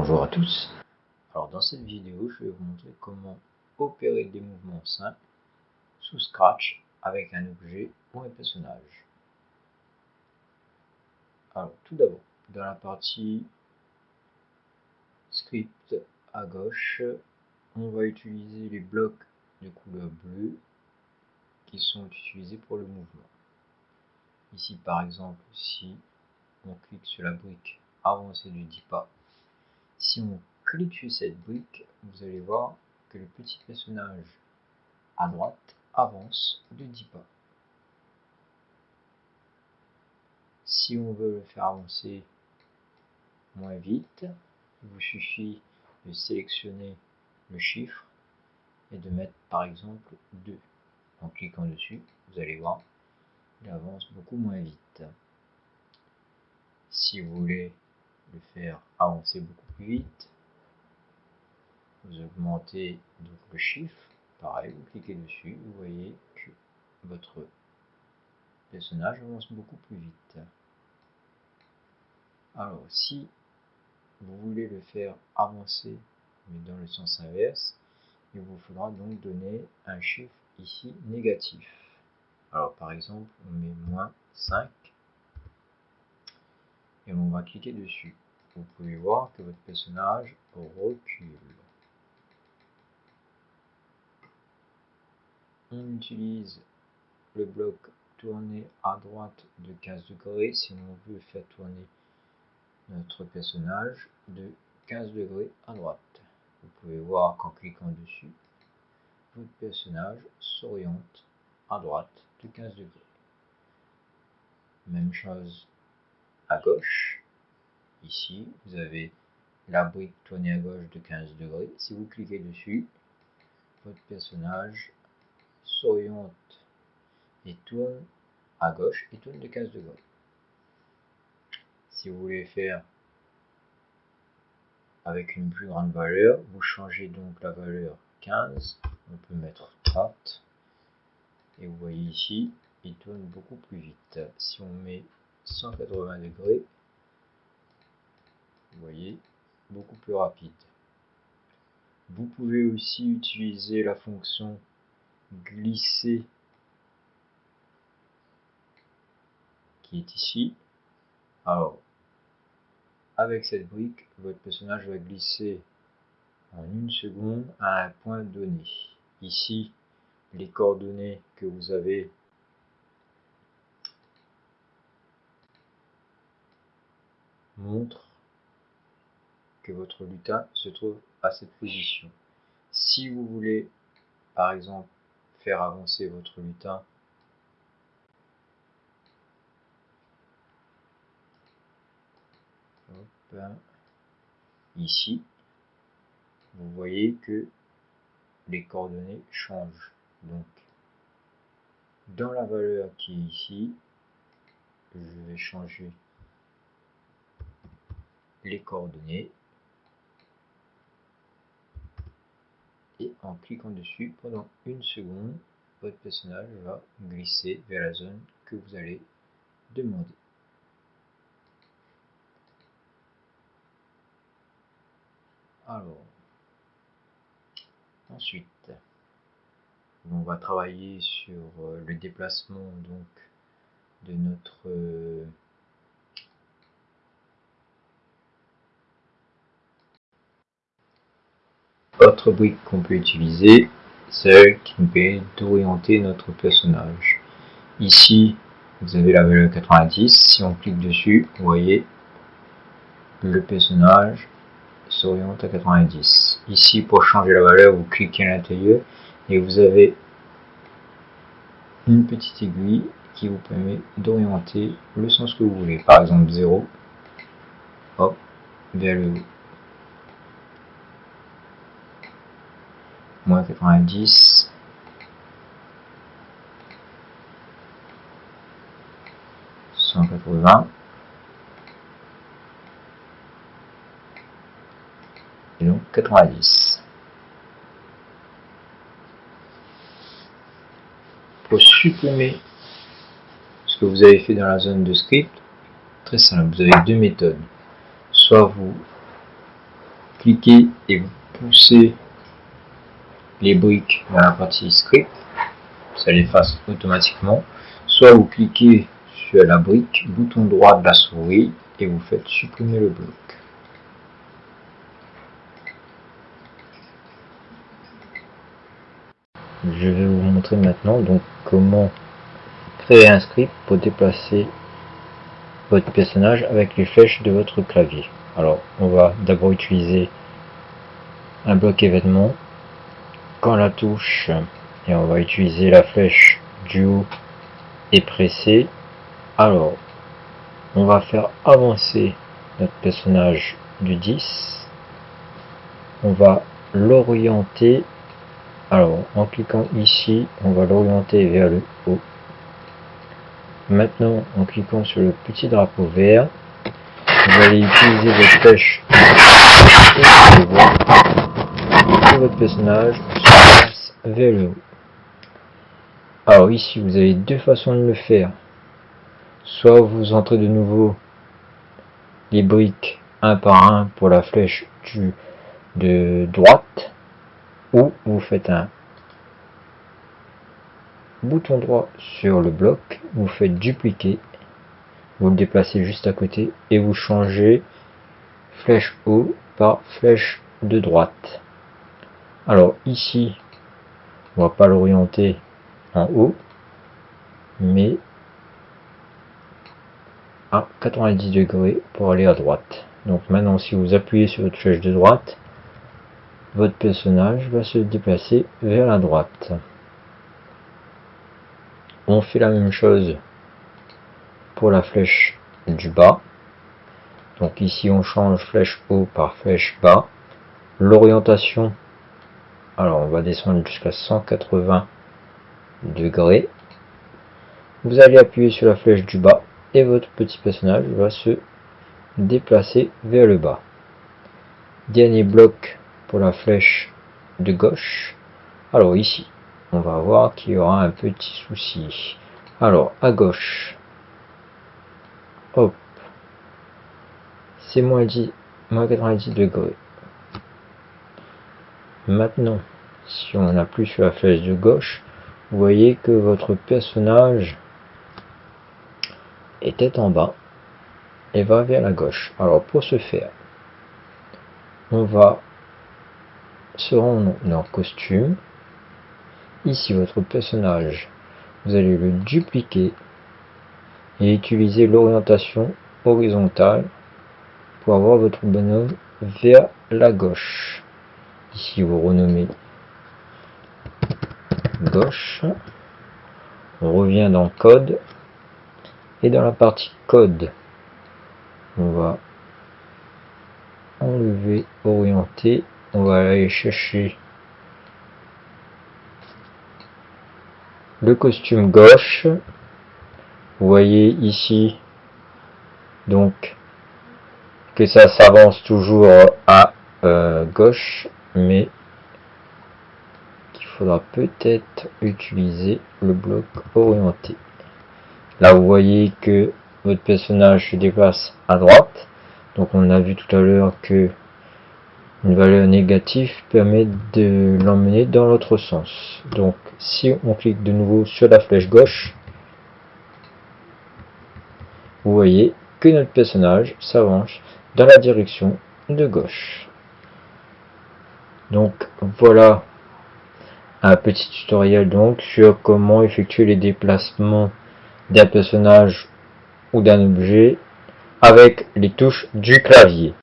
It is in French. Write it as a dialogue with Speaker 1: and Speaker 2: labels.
Speaker 1: Bonjour à tous. Alors dans cette vidéo, je vais vous montrer comment opérer des mouvements simples sous Scratch avec un objet ou un personnage. Alors tout d'abord, dans la partie script à gauche, on va utiliser les blocs de couleur bleue qui sont utilisés pour le mouvement. Ici par exemple, si on clique sur la brique avancée de 10 pas si on clique sur cette brique, vous allez voir que le petit personnage à droite avance de 10 pas. Si on veut le faire avancer moins vite, il vous suffit de sélectionner le chiffre et de mettre par exemple 2. En cliquant dessus, vous allez voir, il avance beaucoup moins vite. Si vous voulez le faire avancer beaucoup plus vite. Vous augmentez donc le chiffre, pareil, vous cliquez dessus, vous voyez que votre personnage avance beaucoup plus vite. Alors si vous voulez le faire avancer, mais dans le sens inverse, il vous faudra donc donner un chiffre ici négatif. Alors par exemple, on met moins 5 et on va cliquer dessus. Vous pouvez voir que votre personnage recule. On utilise le bloc tourner à droite de 15 degrés si on veut faire tourner notre personnage de 15 degrés à droite. Vous pouvez voir qu'en cliquant dessus, votre personnage s'oriente à droite de 15 degrés. Même chose à gauche. Ici, vous avez la brique tournée à gauche de 15 degrés. Si vous cliquez dessus, votre personnage s'oriente et tourne à gauche et tourne de 15 degrés. Si vous voulez faire avec une plus grande valeur, vous changez donc la valeur 15, on peut mettre 30, et vous voyez ici, il tourne beaucoup plus vite. Si on met 180 degrés, vous voyez, beaucoup plus rapide. Vous pouvez aussi utiliser la fonction glisser qui est ici. Alors, avec cette brique, votre personnage va glisser en une seconde à un point donné. Ici, les coordonnées que vous avez montrent que votre lutin se trouve à cette position. Si vous voulez, par exemple, faire avancer votre lutin ici, vous voyez que les coordonnées changent. Donc, dans la valeur qui est ici, je vais changer les coordonnées. Et en cliquant dessus pendant une seconde votre personnage va glisser vers la zone que vous allez demander. Alors ensuite on va travailler sur euh, le déplacement donc de notre Autre brique qu'on peut utiliser, celle qui nous permet d'orienter notre personnage. Ici, vous avez la valeur 90. Si on clique dessus, vous voyez, le personnage s'oriente à 90. Ici, pour changer la valeur, vous cliquez à l'intérieur et vous avez une petite aiguille qui vous permet d'orienter le sens que vous voulez. Par exemple 0, hop, vers le haut. Moins 90 180 et donc 90 pour supprimer ce que vous avez fait dans la zone de script très simple, vous avez deux méthodes. Soit vous cliquez et vous poussez les briques dans la partie script, ça l'efface automatiquement. Soit vous cliquez sur la brique, bouton droit de la souris et vous faites supprimer le bloc. Je vais vous montrer maintenant donc comment créer un script pour déplacer votre personnage avec les flèches de votre clavier. Alors on va d'abord utiliser un bloc événement quand la touche et on va utiliser la flèche du haut et pressée. Alors on va faire avancer notre personnage du 10 on va l'orienter. Alors en cliquant ici on va l'orienter vers le haut. Maintenant en cliquant sur le petit drapeau vert vous allez utiliser votre flèche et votre personnage vers le haut alors ici, vous avez deux façons de le faire. Soit vous entrez de nouveau les briques un par un pour la flèche du, de droite, ou vous faites un bouton droit sur le bloc, vous faites dupliquer, vous le déplacez juste à côté et vous changez flèche haut par flèche de droite. Alors ici, on va pas l'orienter en haut, mais à 90 degrés pour aller à droite. Donc maintenant, si vous appuyez sur votre flèche de droite, votre personnage va se déplacer vers la droite. On fait la même chose pour la flèche du bas. Donc ici, on change flèche haut par flèche bas. L'orientation, alors on va descendre jusqu'à 180 degrés. Vous allez appuyer sur la flèche du bas et votre petit personnage va se déplacer vers le bas. Dernier bloc pour la flèche de gauche. Alors ici, on va voir qu'il y aura un petit souci. Alors à gauche, hop, c'est moins 10, moins 90 degrés. Maintenant, si on appuie sur la flèche de gauche, vous voyez que votre personnage était en bas et va vers la gauche. Alors pour ce faire, on va se rendre dans costume. Ici votre personnage, vous allez le dupliquer et utiliser l'orientation horizontale pour avoir votre bonhomme vers la gauche. Ici vous renommez gauche. On revient dans code. Et dans la partie code, on va enlever, orienter. On va aller chercher le costume gauche. Vous voyez ici donc que ça s'avance toujours à euh, gauche, mais faudra peut-être utiliser le bloc orienté. Là, vous voyez que votre personnage se déplace à droite. Donc, on a vu tout à l'heure que une valeur négative permet de l'emmener dans l'autre sens. Donc, si on clique de nouveau sur la flèche gauche, vous voyez que notre personnage s'avance dans la direction de gauche. Donc, voilà un petit tutoriel donc sur comment effectuer les déplacements d'un personnage ou d'un objet avec les touches du clavier.